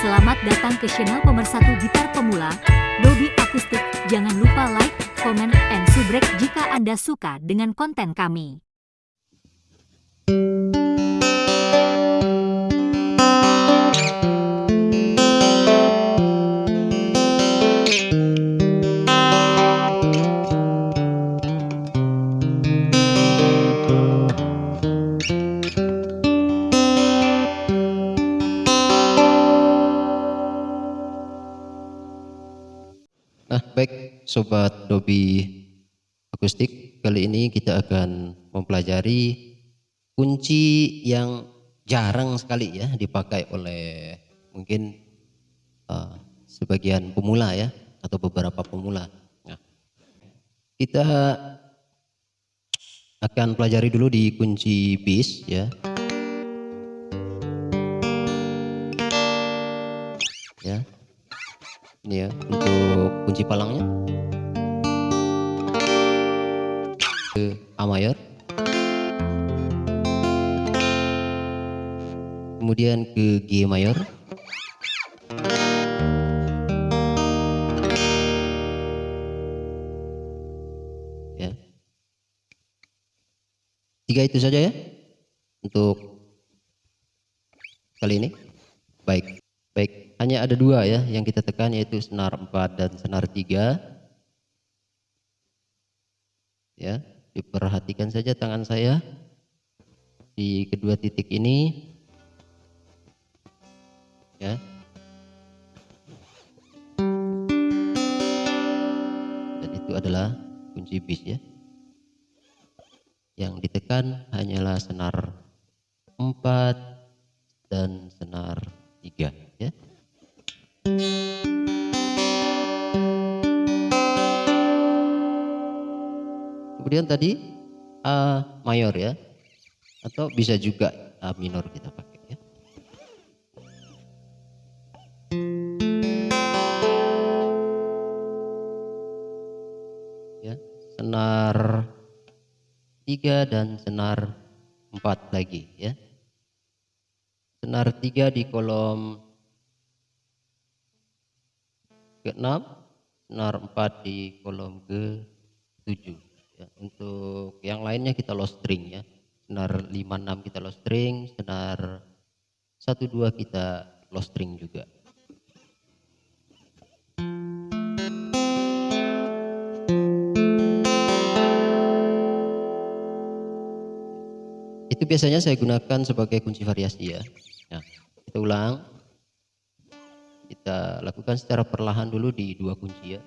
Selamat datang ke channel pemersatu gitar pemula, Dodi Akustik. Jangan lupa like, komen, and subscribe jika Anda suka dengan konten kami. Sobat Dobi Akustik, kali ini kita akan mempelajari kunci yang jarang sekali ya dipakai oleh mungkin uh, sebagian pemula ya atau beberapa pemula. Nah, kita akan pelajari dulu di kunci bis ya. Ya, ini ya untuk kunci palangnya A mayor kemudian ke G mayor. Ya. Tiga itu saja ya untuk kali ini. Baik baik. Hanya ada dua ya yang kita tekan yaitu senar 4 dan senar 3 ya diperhatikan saja tangan saya di kedua titik ini. Ya. Dan itu adalah kunci bis ya. Yang ditekan hanyalah senar 4 dan senar kemudian tadi A mayor ya. Atau bisa juga A minor kita pakai ya. Ya senar 3 dan senar 4 lagi ya. Senar 3 di kolom ke-6 senar 4 di kolom ke-7 ya, untuk yang lainnya kita low string ya. Senar 5 6 kita low string senar 1 2 kita low string juga. Itu biasanya saya gunakan sebagai kunci variasi ya. Nah kita ulang. Kita lakukan secara perlahan dulu di dua kunci ya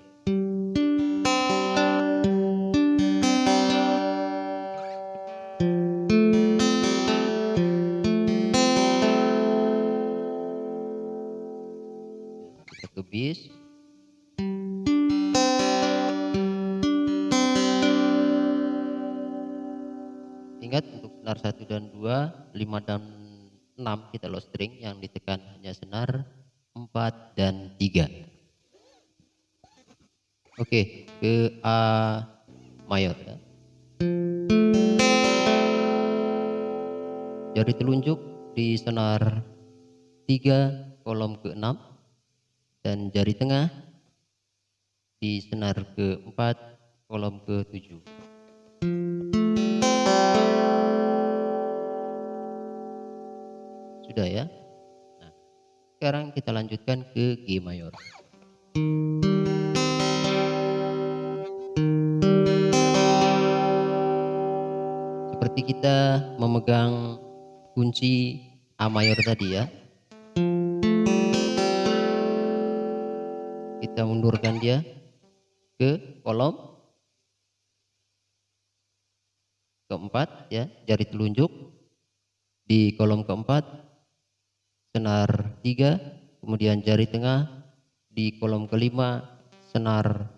ingat untuk senar 1 dan 2 5 dan 6 kita low string yang ditekan hanya senar 4 dan 3 oke ke A mayor ya. Jari telunjuk di senar 3 kolom ke-6 dan jari tengah di senar ke-4 kolom ke-7 sudah ya. Nah, sekarang kita lanjutkan ke G mayor. Seperti kita memegang kunci A mayor tadi ya. Kita mundurkan dia ke kolom. Keempat ya jari telunjuk. Di kolom keempat senar 3 kemudian jari tengah di kolom kelima senar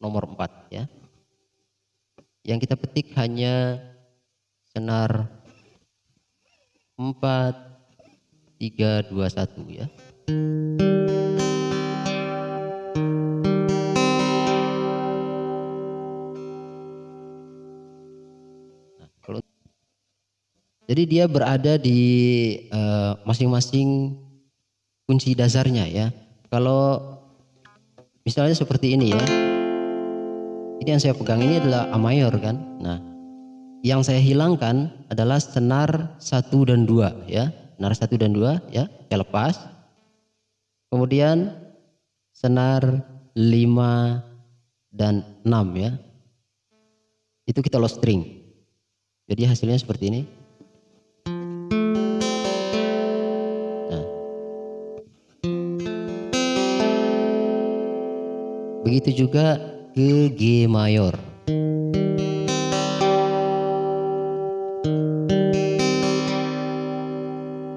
nomor 4 ya. Yang kita petik hanya senar 4 3 2 1 ya Jadi dia berada di masing-masing uh, kunci dasarnya ya. Kalau misalnya seperti ini ya. Ini yang saya pegang ini adalah A mayor kan. Nah, yang saya hilangkan adalah senar 1 dan 2 ya. Senar 1 dan 2 ya, saya lepas. Kemudian senar 5 dan 6 ya. Itu kita low string. Jadi hasilnya seperti ini. Begitu juga ke G mayor.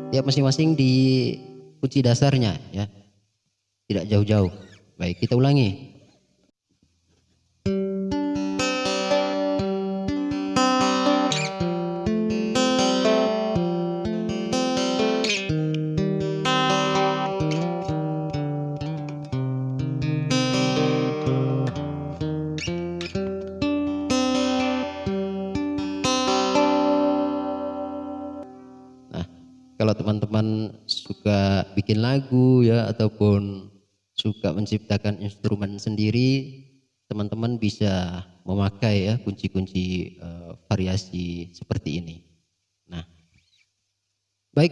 Ya masing-masing di kunci dasarnya ya. Tidak jauh-jauh. Baik, kita ulangi. Bikin lagu ya ataupun suka menciptakan instrumen sendiri, teman-teman bisa memakai ya kunci-kunci eh, variasi seperti ini. Nah, baik,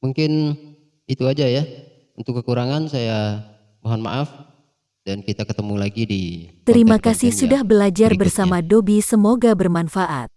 mungkin itu aja ya. Untuk kekurangan saya mohon maaf dan kita ketemu lagi di Terima kasih sudah belajar berikutnya. bersama Dobi, semoga bermanfaat.